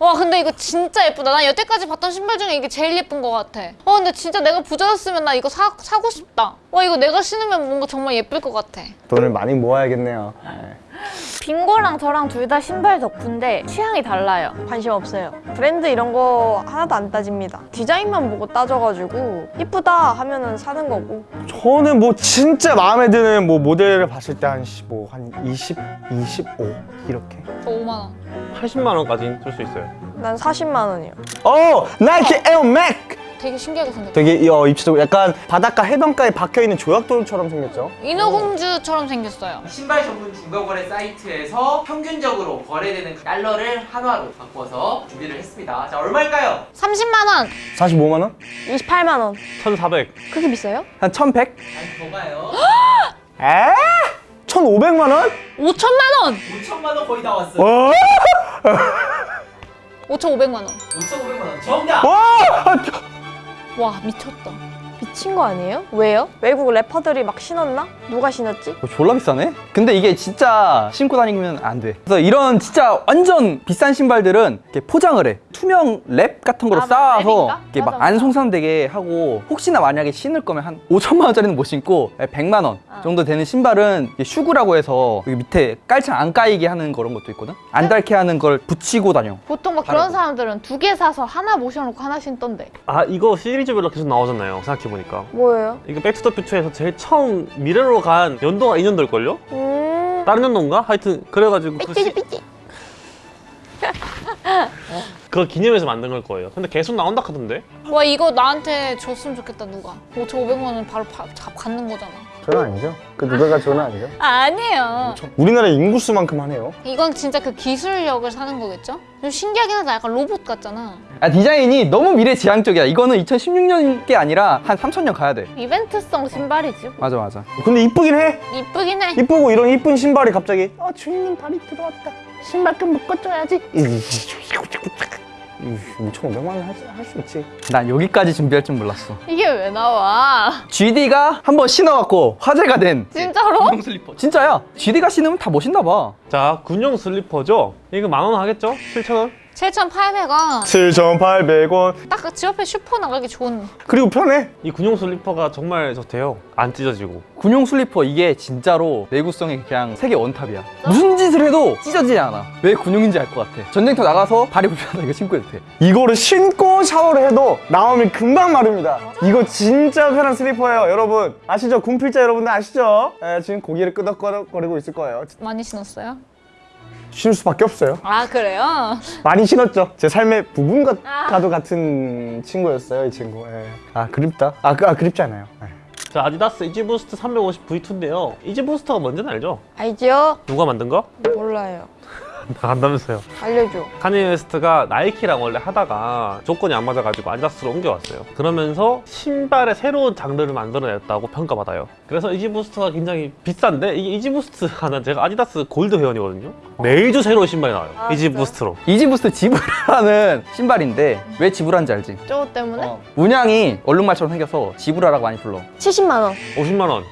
와 근데 이거 진짜 예쁘다. 난 여태까지 봤던 신발 중에 이게 제일 예쁜 것 같아. 어 근데 진짜 내가 부자였으면 나 이거 사, 사고 싶다. 와 이거 내가 신으면 뭔가 정말 예쁠 것 같아. 돈을 많이 모아야겠네요. 네. 빙고랑 저랑 둘 다 신발 덕후인데 취향이 달라요. 관심 없어요. 브랜드 이런 거 하나도 안 따집니다. 디자인만 보고 따져가지고 이쁘다 하면은 사는 거고. 저는 뭐 진짜 마음에 드는 뭐 모델을 봤을 때 한 뭐한 20, 25 이렇게. 저 5만 원. 80만 원까지 줄수 있어요. 난 40만 원이요. 어, 나이키 에어맥스. 되게 신기하게 생겼다. 되게 어, 입체적으로 약간 바닷가 해변가에 박혀 있는 조약돌처럼 생겼죠. 인어공주처럼 생겼어요. 신발 전문 중고거래 사이트에서 평균적으로 거래되는 달러를 한화로 바꿔서 준비를 했습니다. 자, 얼마일까요? 30만 원. 45만 원? 28만 원. 1,400. 그렇게 비싸요? 한 1,100? 아니, 더 가요. 에? 1,500만 원? 5천만 원. 5천만 원 거의 다 왔어요. 와! 5,500만 원. 5,500만 원. 정답! 와! 와 미쳤다. 미친 거 아니에요? 왜요? 외국 래퍼들이 막 신었나? 누가 신었지? 어, 졸라 비싸네? 근데 이게 진짜 신고 다니면 안 돼. 그래서 이런 진짜 완전 비싼 신발들은 이렇게 포장을 해. 투명 랩 같은 거로 아, 싸서 랩인가? 이렇게 막 안. 손상되게 하고 혹시나 만약에 신을 거면 한 5천만 원짜리는 못 신고 100만 원 아. 정도 되는 신발은 Shoe Goo라고 해서 여기 밑에 깔창 안 까이게 하는 그런 것도 있거든? 안 닳게 하는 걸 붙이고 다녀. 보통 막 그런 사람들은 두 개 사서 하나 모셔놓고 하나 신던데. 아 이거 시리즈별로 계속 나오잖아요. 생각해보 니까. 뭐예요? 이거 백투더퓨처에서 제일 처음 미래로 간 연도가 2년도일걸요? 음. 다른 연도인가? 하여튼 그래가지고 그 시- 삐찌 삐찌. 그거 기념해서 만든 걸 거예요. 근데 계속 나온다 하던데? 와 이거 나한테 줬으면 좋겠다 누가. 5,500만 원 바로 바, 잡 갖는 거잖아. 저는 아니죠. 그 누가가 저는 아니죠. 아니에요. 우리나라 인구수만큼 하네요. 이건 진짜 그 기술력을 사는 거겠죠? 좀 신기하긴 하다. 약간 로봇 같잖아. 아, 디자인이 너무 미래지향적이야. 이거는 2016년 게 아니라 한 3,000년 가야 돼. 이벤트성 신발이지. 맞아, 맞아. 근데 이쁘긴 해. 이쁘긴 해. 이쁘고 이런 이쁜 신발이 갑자기 아 주인님 발이 들어왔다. 신발 끈 묶어줘야지. 5,500만 원할수 있지. 난 여기까지 준비할 줄 몰랐어. 이게 왜 나와? GD가 한 번 신어갖고 화제가 된 진짜로? 군용 슬리퍼. 진짜야. GD가 신으면 다 멋있나 봐. 자, 군용 슬리퍼죠? 이거 만 원 하겠죠? 7,000원? 7,800원. 7,800원. 딱 집 앞에 슈퍼 나가기 좋은. 그리고 편해. 이 군용 슬리퍼가 정말 좋대요. 안 찢어지고. 군용 슬리퍼 이게 진짜로 내구성이 그냥 세계 one top이야. 무슨 짓을 해도 찢어지지 않아. 왜 군용인지 알 것 같아. 전쟁터 나가서 발이 불편하다 이거 신고 해도 돼. 이거를 신고 샤워를 해도 나오면 금방 마릅니다. 이거 진짜 편한 슬리퍼예요, 여러분. 아시죠? 군필자 여러분들 아시죠? 예, 지금 고개를 끄덕거리고 있을 거예요. 많이 신었어요? 신을 수밖에 없어요. 아 그래요? 많이 신었죠. 제 삶의 부분 같아도 같은 친구였어요, 이 친구. 예. 아 그립다. 아, 그, 아 그립지 않아요. 예. 자, 아디다스 이지부스트 350 V2인데요. 이지부스트가 뭔지는 알죠? 알죠? 누가 만든 거? 몰라요. 다 안다면서요. 알려줘. 칸예 웨스트가 나이키랑 원래 하다가 조건이 안 맞아가지고 아디다스로 옮겨왔어요. 그러면서 신발의 새로운 장르를 만들어냈다고 평가받아요. 그래서 이지부스트가 굉장히 비싼데 이게 이지부스트가 난 제가 아디다스 골드 회원이거든요. 매주 새로운 신발이 나와요. 아, 이지부스트로. 이지부스트 Zebra라는 신발인데 왜 Zebra인지 알지? 저거 때문에? 어. 문양이 얼룩말처럼 생겨서 Zebra라고 많이 불러. 70만 원. 50만 원.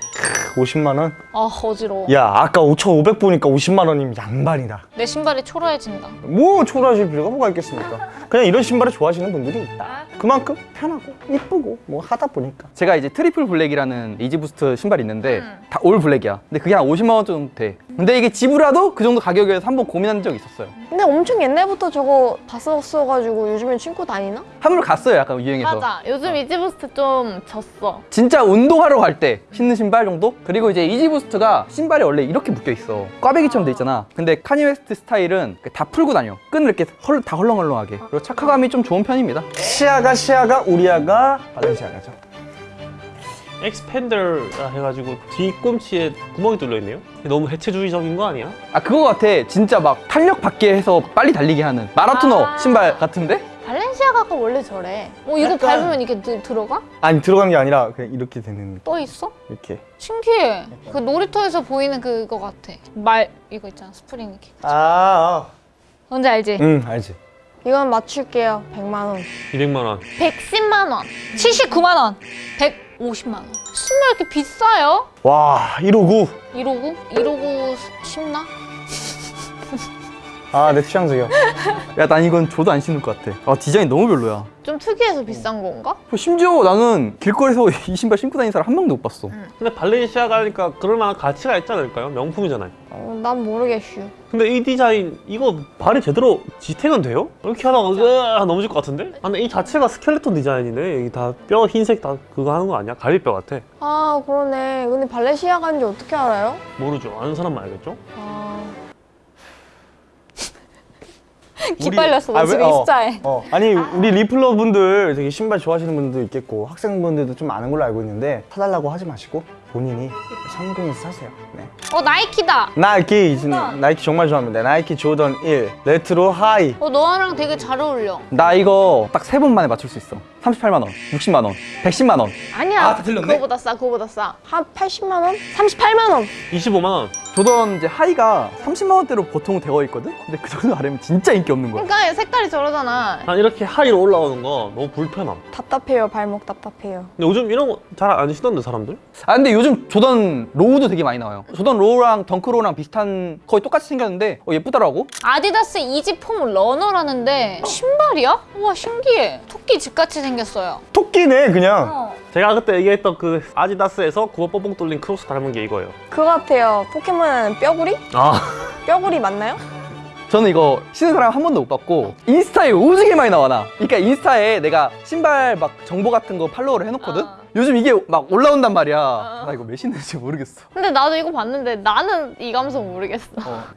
50만 원? 아 어지러워. 야, 아까 5,500 보니까 50만 원이면 양반이다. 내 신발이 초라해진다. 뭐 초라하실 필요가 뭐가 있겠습니까? 그냥 이런 신발을 좋아하시는 분들이 있다. 그만큼 편하고 이쁘고 뭐 하다 보니까. 제가 이제 Triple Black이라는 이지부스트 신발이 있는데 음. 다 all black이야. 근데 그게 한 50만 원 정도 돼. 근데 이게 Zebra도 그 정도 가격이어서 한 번 고민한 적이 있었어요. 근데 엄청 옛날부터 저거 봤었어가지고 요즘엔 신고 다니나? 한물 갔어요, 약간 유행해서. 맞아. 요즘 이지부스트 좀 졌어. 진짜 운동하러 갈 때 신는 신발 정도? 그리고 이제 이지부스트가 신발이 원래 이렇게 묶여 있어. 꽈배기처럼 돼 있잖아. 근데 칸예 웨스트 스타일은 다 풀고 다녀. 끈을 이렇게 헐, 다 헐렁헐렁하게. 그리고 착화감이 좀 좋은 편입니다. 시아가 시아가 우리아가 발렌시아가죠. X-Pander라 해가지고 뒤꿈치에 구멍이 뚫려 있네요. 너무 해체주의적인 거 아니야? 아 그거 같아. 진짜 막 탄력 받게 해서 빨리 달리게 하는 마라토너 아. 신발 같은데? 발렌시아가가 원래 저래. 어 이거 약간- 밟으면 이게 들- 들어가? 아니 들어간 게 아니라 그냥 이렇게 되는 떠 있어? 이렇게. 신기해. 그 놀이터에서 보이는 그거 같아. 말 이거 있잖아 스프링 이렇게. 아, 뭔지 알지? 응 알지. 이건 맞출게요. 100만 원. 200만 원. 110만 원, 79만 원, 150만 원. 신발 이렇게 비싸요? 와 159. 159? 159 쉽나? 아, 내 취향적이야. 야 난 이건 줘도 안 신을 것 같아 아 디자인 너무 별로야 좀 특이해서 비싼 건가? 뭐 심지어 나는 길거리에서 이 신발 신고 다니는 사람 한 명도 못 봤어 근데 발렌시아가 하니까 그럴 만한 가치가 있지 않을까요? 명품이잖아요. 어, 난 모르겠슈. 근데 이 디자인 이거 발이 제대로 지탱은 돼요? 이렇게 하다가 으아 넘어질 것 같은데? 아, 근데 이 자체가 스켈레톤 디자인이네 여기 다 뼈 흰색 다 그거 하는 거 아니야? 갈비뼈 같아 아 그러네. 근데 발렌시아간지 어떻게 알아요? 모르죠 아는 사람만 알겠죠? 아 기빨렸어, 너 아, 왜- 지금 어. 인스타에. 어, 아니 우리 리플러 분들 되게 신발 좋아하시는 분들도 있겠고 학생분들도 좀 아는 걸로 알고 있는데 사달라고 하지 마시고 본인이 성공해서 사세요. 네. 어, 나이키다. 나이키 나이키 정말 좋아합니다. 나이키 조던 1 Retro High. 어, 너랑 되게 잘 어울려. 나 이거 딱 세 번 만에 맞출 수 있어 38만 원, 60만 원, 110만 원 아니야. 아, 다 틀렸네? 그거보다 싸, 그거보다 싸. 한 80만 원? 38만 원. 25만 원 조던 이제 High가 30만 원대로 보통 되어 있거든? 근데 그 정도 아래면 진짜 인기 없는 거야 그러니까 색깔이 저러잖아. 난 이렇게 High로 올라오는 거 너무 불편함 답답해요. 발목 답답해요. 근데 요즘 이런 거 잘 안 신던데 사람들? 아 근데 요즘 조던 Low도 되게 많이 나와요 조던 Low랑 Dunk Low랑 비슷한 거의 똑같이 생겼는데 어, 예쁘더라고 아디다스 이지 Foam Runner라는데 신발이야? 우와 신기해. 토끼 집같이 생겼어요. 토끼네 그냥. 어. 제가 그때 얘기했던 그 아디다스에서 구멍 뽕뽕 뚫린 크록스 닮은 게 이거예요 그거 같아요. 포켓몬에는 뼈구리? 아 뼈구리 맞나요? 저는 이거 신은 사람 한 번도 못 봤고 인스타에 오지게 많이 나와 나 그러니까 인스타에 내가 신발 막 정보 같은 거 follow를 해놓거든? 어. 요즘 이게 막 올라온단 말이야 나 이거 왜 신는지 모르겠어 근데 나도 이거 봤는데 나는 이 감성 모르겠어.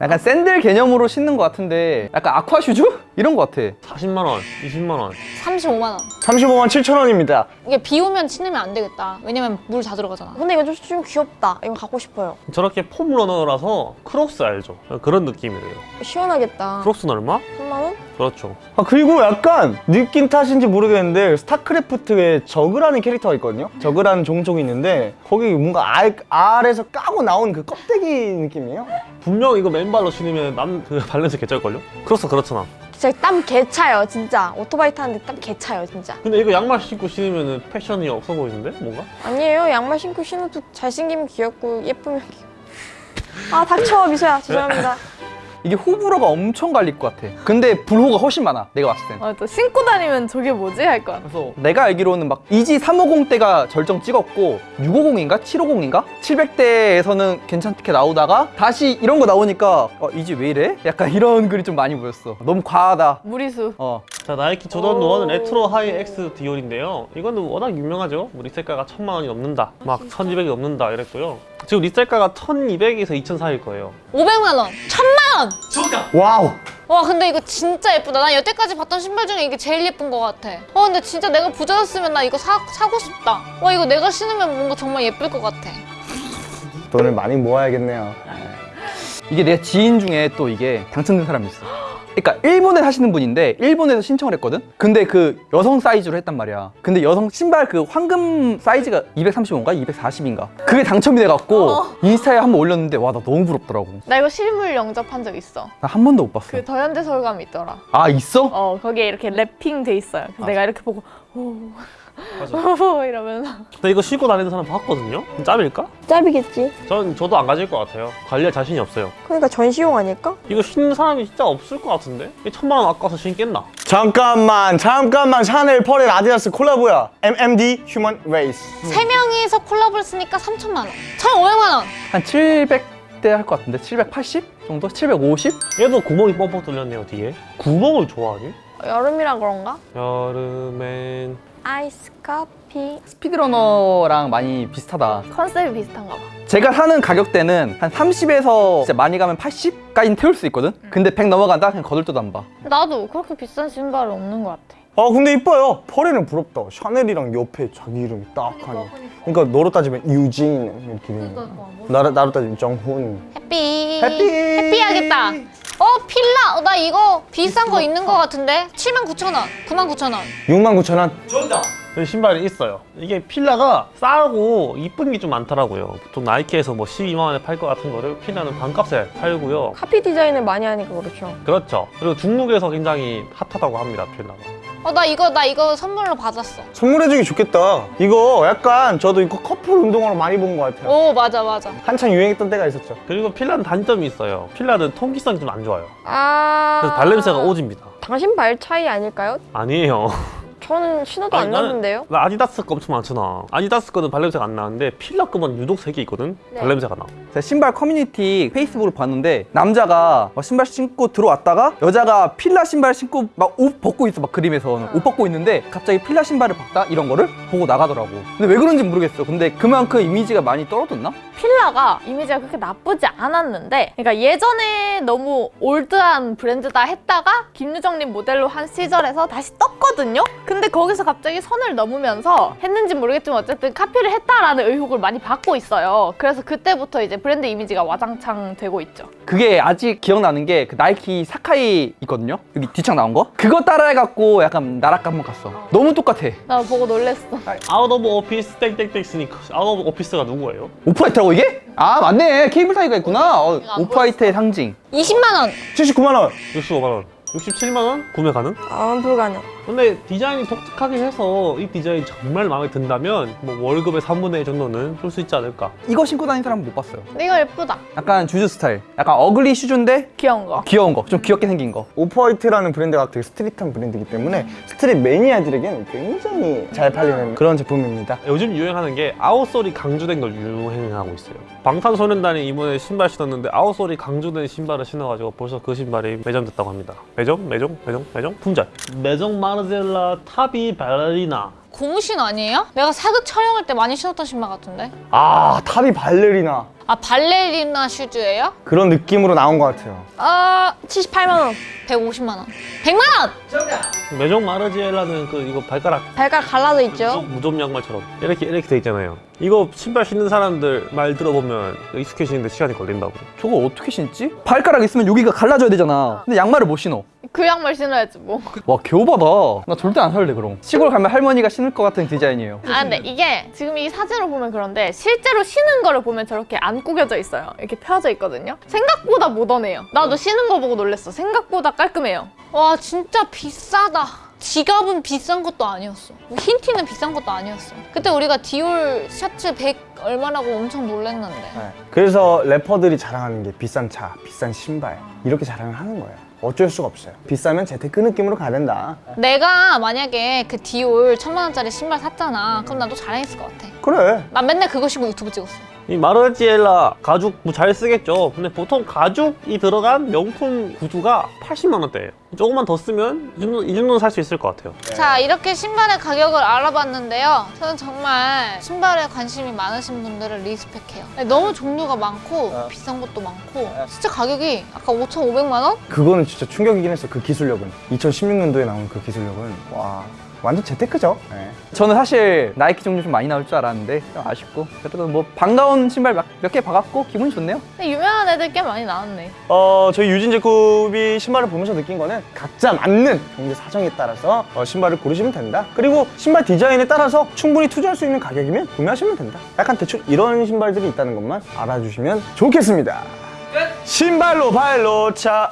약간 샌들 개념으로 신는 것 같은데 약간 아쿠아 슈즈? 이런 것 같아 40만 원, 20만 원 35만 원. 35만 7천 원입니다. 이게 비 오면 신으면 안 되겠다. 왜냐면 물 다 들어가잖아. 근데 이거 좀, 좀 귀엽다. 이거 갖고 싶어요. 저렇게 Foam Runner라서 크록스 알죠? 그런 느낌이래요 시원하겠다. 크록스는 얼마? 3만 원? 그렇죠 아 그리고 약간 느낌 탓인지 모르겠는데 스타크래프트에 저그라는 캐릭터가 있거든요. 저그라는 종족이 있는데 거기 뭔가 알, 알에서 까고 나온 그 껍데기 느낌이에요. 분명 이거 맨발로 신으면 남그 발 냄새 개쩔걸요? 크록스 그렇잖아 진짜 땀 개차요, 진짜. 오토바이 타는데 땀 개차요, 진짜. 근데 이거 양말 신고 신으면 패션이 없어 보이는데? 뭔가? 아니에요. 양말 신고 신어도 잘생기면 귀엽고 예쁘면 귀엽고. 아, 닥쳐, 미소야. 죄송합니다. 이게 호불호가 엄청 갈릴 것 같아. 근데 불호가 훨씬 많아 내가 봤을 땐 어, 또 신고 다니면 저게 뭐지? 할 거야. 그래서 내가 알기로는 막 이지 350 때가 절정 찍었고 650인가? 750인가? 700대에서는 괜찮게 나오다가 다시 이런 거 나오니까 어, 이지 왜 이래? 약간 이런 글이 좀 많이 보였어. 너무 과하다. 무리수. 어. 자 나이키 조던 1 Retro High X 디올인데요. 이거는 워낙 유명하죠. 뭐 리셀가가 천만 원이 넘는다. 막 1200이 넘는다 이랬고요. 지금 리셀가가 1200에서 2000 사이일 거예요. 500만 원. 1000만 원. 와우. 와 근데 이거 진짜 예쁘다. 난 여태까지 봤던 신발 중에 이게 제일 예쁜 것 같아. 와 근데 진짜 내가 부자였으면 나 이거 사, 사고 싶다. 와 이거 내가 신으면 뭔가 정말 예쁠 것 같아. 돈을 많이 모아야겠네요. 이게 내 지인 중에 또 이게 당첨된 사람이 있어 그러니까 일본에 사시는 분인데 일본에서 신청을 했거든? 근데 그 여성 사이즈로 했단 말이야 근데 여성 신발 그 황금 사이즈가 235인가 240인가 그게 당첨이 돼갖고 인스타에 한 번 올렸는데 와 나 너무 부럽더라고 나 이거 실물 영접한 적 있어. 나 한 번도 못 봤어 그 더현대 서울감이 있더라. 아 있어? 어 거기에 이렇게 랩핑 돼 있어요. 그래서 내가 이렇게 보고 오, 오 이러면서 근데 이거 신고 다니는 사람 봤거든요 짭일까? 짭이겠지. 전 저도 안 가질 것 같아요 관리할 자신이 없어요 그러니까 전시용 아닐까? 이거 신는 사람이 진짜 없을 것 같은데? 이 천만 원 아까워서 신겠나? 잠깐만 잠깐만 샤넬 퍼렐 아디다스 콜라보야. NMD Human Race. 세 명이서 콜라보를 했으니까 3천만 원. 1,500만 원. 한 700대 할것 같은데 780 정도? 750? 얘도 구멍이 뻥뻥 뚫렸네요 뒤에 구멍을 좋아하니? 여름이라 그런가? 여름엔 아이스 커피. 스피드러너랑 많이 비슷하다 컨셉이 비슷한가 봐. 제가 사는 가격대는 한 30에서 진짜 많이 가면 80까지는 태울 수 있거든? 근데 100 넘어간다? 그냥 거들떠도 안 봐. 나도 그렇게 비싼 신발은 없는 것 같아. 아 근데 이뻐요. 퍼렐은 부럽다. 샤넬이랑 옆에 자기 이름이 딱 하니. 그러니까 너로 따지면 유진 이렇게 되는 거. 나로 나로 따지면 정훈. 해피. 해피. 해피하겠다. 어 필라. 어, 나 이거 비싼 거 있는 것 같은데. 79,000원. 99,000원. 6만 9천 원. 그 신발이 있어요 이게 필라가 싸고 이쁜 게 좀 많더라고요 보통 나이키에서 뭐 12만 원에 팔 것 같은 거를 필라는 반값에 팔고요 카피 디자인을 많이 하니까 그렇죠. 그렇죠 그리고 중국에서 굉장히 핫하다고 합니다 필라가 어, 나 이거, 나 이거 선물로 받았어. 선물해주기 좋겠다. 이거 약간 저도 이거 커플 운동화로 많이 본 것 같아요. 오, 맞아, 맞아. 한창 유행했던 때가 있었죠. 그리고 필라는 단점이 있어요. 필라는 통기성이 좀 안 좋아요. 아. 그래서 발냄새가 오집니다. 당신 발 차이 아닐까요? 아니에요. 저는 신어도 아니, 안 나는- 났는데요. 나 아디다스 거 엄청 많잖아. 아디다스 거는 발냄새가 안 나는데 필라 거만 유독 색이 있거든. 네. 발냄새가 나. 제가 신발 커뮤니티 페이스북을 봤는데 남자가 막 신발 신고 들어왔다가 여자가 필라 신발 신고 막 옷 벗고 있어 막 그림에서는 옷 벗고 있는데 갑자기 필라 신발을 벗다 이런 거를 보고 나가더라고 근데 왜 그런지 모르겠어 근데 그만큼 이미지가 많이 떨어졌나? 필라가 이미지가 그렇게 나쁘지 않았는데 그러니까 예전에 너무 올드한 브랜드다 했다가 김유정님 모델로 한 시절에서 다시 떴거든요 근데 거기서 갑자기 선을 넘으면서 했는지 모르겠지만 어쨌든 카피를 했다라는 의혹을 많이 받고 있어요 그래서 그때부터 이제 브랜드 이미지가 와장창 되고 있죠 그게 아직 기억나는 게 그 나이키 사카이 있거든요 여기 뒤창 나온 거 그거 따라해갖고 약간 나락 한번 갔어 너무 똑같아 나 보고 놀랬어 Out of Office 땡땡땡 sneaker. Out of Office가 누구예요? 오프화이트라고 이게? 아 맞네 cable tie가 있구나 어, 안 오프화이트의 상징 20만 원. 79만 원. 65만 원. 67만 원 구매 가능? 아, 불가능. 근데 디자인이 독특하긴 해서 이 디자인 정말 마음에 든다면 뭐 월급의 3분의 1 정도는 줄수 있지 않을까? 이거 신고 다니는 사람 못 봤어요 근데 이거 예쁘다 약간 주주 스타일 약간 ugly shoes인데 귀여운 거 귀여운 거좀 귀엽게 생긴 거 오프화이트라는 브랜드가 되게 street한 브랜드이기 때문에 street 매니아들에게는 굉장히 잘 팔리는 그런 제품입니다. 요즘 유행하는 게 outsole이 강조된 걸 유행하고 있어요. 방탄소년단이 이번에 신발 신었는데 outsole이 강조된 신발을 신어가지고 벌써 그 신발이 매점됐다고 합니다. 매점? 매점? 매점? 매점? 품절. 매점 마르젤라 타비 발레리나. 고무신 아니에요? 내가 사극 촬영할 때 많이 신었던 신발 같은데? 아, 타비 발레리나. 아, 발레리나 슈즈예요? 그런 느낌으로 나온 것 같아요. 아, 78만원. 150만원. 100만원! 정답. 매점 마르젤라는 그 이거 발가락 발가락 갈라져 있죠? 무좀 양말처럼 이렇게 이렇게 돼 있잖아요. 이거 신발 신는 사람들 말 들어보면 익숙해지는데 시간이 걸린다고. 저거 어떻게 신지? 발가락 있으면 여기가 갈라져야 되잖아 근데 양말을 못 신어 그 양말 신어야지 뭐 와 개오바다 나 절대 안 살래 그럼 시골 가면 할머니가 신을 것 같은 디자인이에요 아 근데 이게 지금 이 사진으로 보면 그런데 실제로 신은 거를 보면 저렇게 안 구겨져 있어요 이렇게 펴져 있거든요 생각보다 모던해요 나도 신은 거 보고 놀랬어 생각보다 깔끔해요 와, 진짜 비싸다. 지갑은 비싼 것도 아니었어. 뭐 흰티는 비싼 것도 아니었어. 그때 우리가 디올 셔츠 100 얼마라고 엄청 놀랬는데. 네. 그래서 래퍼들이 자랑하는 게 비싼 차, 비싼 신발 이렇게 자랑을 하는 거예요. 어쩔 수가 없어요. 비싸면 재테크 느낌으로 가야 된다. 내가 만약에 그 디올 천만 원짜리 신발 샀잖아. 그럼 나도 자랑했을 것 같아. 그래. 난 맨날 그거 신고 유튜브 찍었어. 이 마르지엘라 가죽 뭐 잘 쓰겠죠. 근데 보통 가죽이 들어간 명품 구두가 80만 원대예요. 조금만 더 쓰면 이 정도 이 정도는 살 수 있을 것 같아요. 자, 이렇게 신발의 가격을 알아봤는데요. 저는 정말 신발에 관심이 많으신 분들을 리스펙해요. 너무 종류가 많고 비싼 것도 많고 진짜 가격이 아까 5,500만 원? 그거는 진짜 충격이긴 했어. 그 기술력은. 2016년도에 나온 그 기술력은 와 완전 재테크죠. 네. 저는 사실 나이키 종류 좀 많이 나올 줄 알았는데 좀 아쉽고 그래도 뭐 반가운 신발 몇개 봐갖고 기분이 좋네요 근데 유명한 애들 꽤 많이 나왔네 어 저희 유진 제쿠비 신발을 보면서 느낀 거는 각자 맞는 경제 사정에 따라서 어, 신발을 고르시면 된다. 그리고 신발 디자인에 따라서 충분히 투자할 수 있는 가격이면 구매하시면 된다. 약간 대충 이런 신발들이 있다는 것만 알아주시면 좋겠습니다. 끝. 신발로 발로 차.